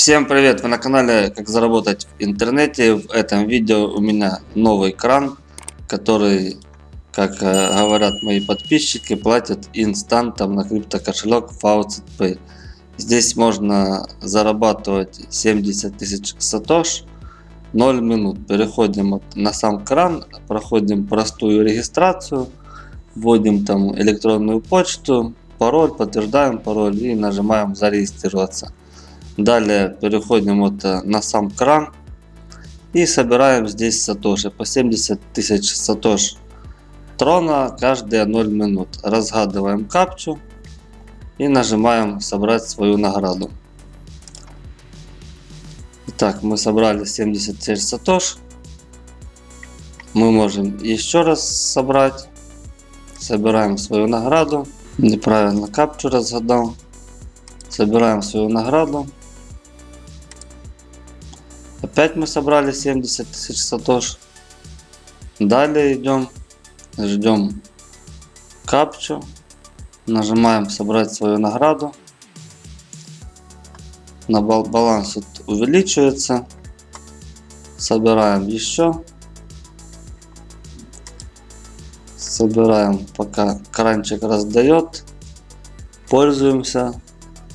Всем привет! Вы на канале Как заработать в интернете. В этом видео у меня новый кран, который, как э, говорят мои подписчики, платят инстантом на криптокошелек Faucet Pay. Здесь можно зарабатывать 70 тысяч сатош 0 минут. Переходим на сам кран, проходим простую регистрацию, вводим там электронную почту, пароль, подтверждаем пароль и нажимаем зарегистрироваться. Далее переходим вот э, на сам кран и собираем здесь сатоши по 70 тысяч сатош трона каждые 0 минут. Разгадываем капчу и нажимаем собрать свою награду. Итак, мы собрали 76 сатош. Мы можем еще раз собрать. Собираем свою награду. Неправильно капчу разгадал. Собираем свою награду. Опять мы собрали 70 тысяч сатош. Далее идем, ждем капчу. Нажимаем собрать свою награду. На баланс увеличивается. Собираем еще. Собираем пока кранчик раздает. Пользуемся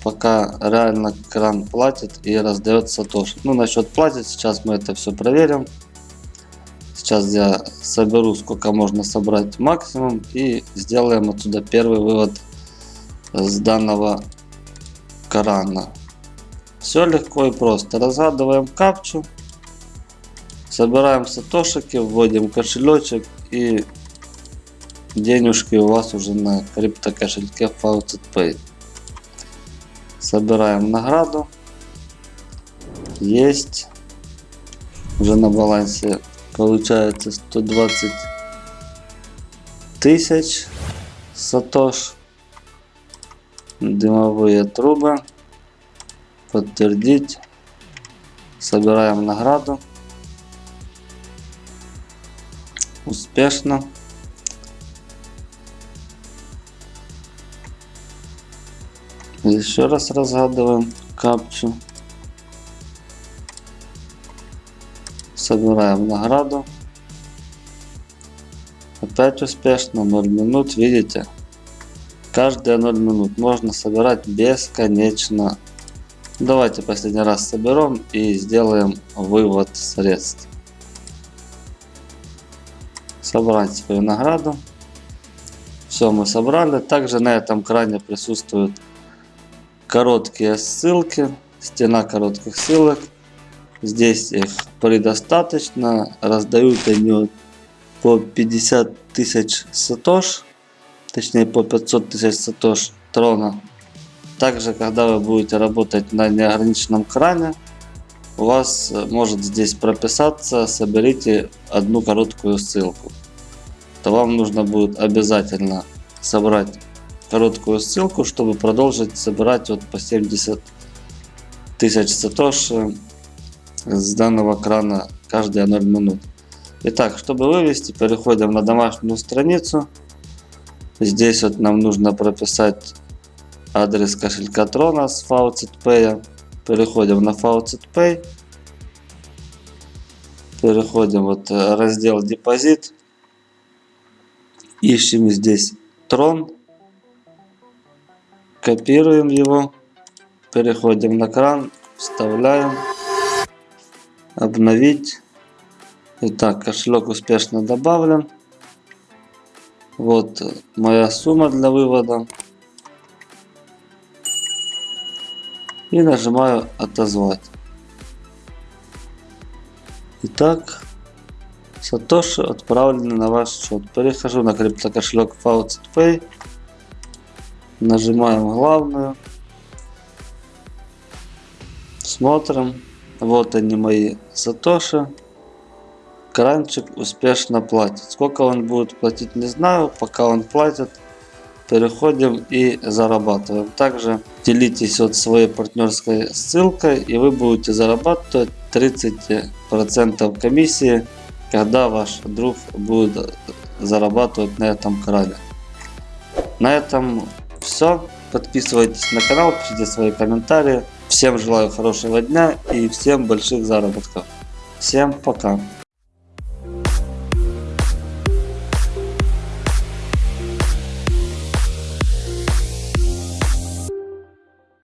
пока реально кран платит и раздает сатоши. Ну, насчет платит, сейчас мы это все проверим. Сейчас я соберу, сколько можно собрать максимум и сделаем отсюда первый вывод с данного крана. Все легко и просто. Разгадываем капчу, собираем сатошики, вводим кошелечек и денежки у вас уже на крипто кошельке Faucet Pay. Собираем награду. Есть. Уже на балансе получается 120 тысяч сатош. Дымовые трубы. Подтвердить. Собираем награду. Успешно. Еще раз разгадываем капчу. Собираем награду. Опять успешно 0 минут. Видите? Каждые 0 минут можно собирать бесконечно. Давайте последний раз соберем и сделаем вывод средств. Собрать свою награду. Все мы собрали. Также на этом кране присутствует короткие ссылки, стена коротких ссылок. Здесь их предостаточно. Раздают они по 50 тысяч сатош, точнее по 500 тысяч сатош трона. Также, когда вы будете работать на неограниченном кране, у вас может здесь прописаться, соберите одну короткую ссылку. То вам нужно будет обязательно собрать короткую ссылку, чтобы продолжить собирать вот по 70 тысяч сатоши с данного крана каждые 0 минут. Итак, чтобы вывести, переходим на домашнюю страницу. Здесь вот нам нужно прописать адрес кошелька Трона с Faucet Pay. Переходим на Faucet Pay. Переходим вот э, раздел депозит. Ищем здесь Трон. Копируем его, переходим на кран, вставляем, обновить. Итак, кошелек успешно добавлен. Вот моя сумма для вывода. И нажимаю отозвать. Итак, Сатоши отправлены на ваш счет. Перехожу на криптокошелек Faucet Pay. Нажимаем главную. Смотрим. Вот они мои сатоши. Кранчик успешно платит. Сколько он будет платить, не знаю. Пока он платит, переходим и зарабатываем. Также делитесь вот своей партнерской ссылкой и вы будете зарабатывать 30% комиссии, когда ваш друг будет зарабатывать на этом кране. На этом все. Подписывайтесь на канал, пишите свои комментарии. Всем желаю хорошего дня и всем больших заработков. Всем пока.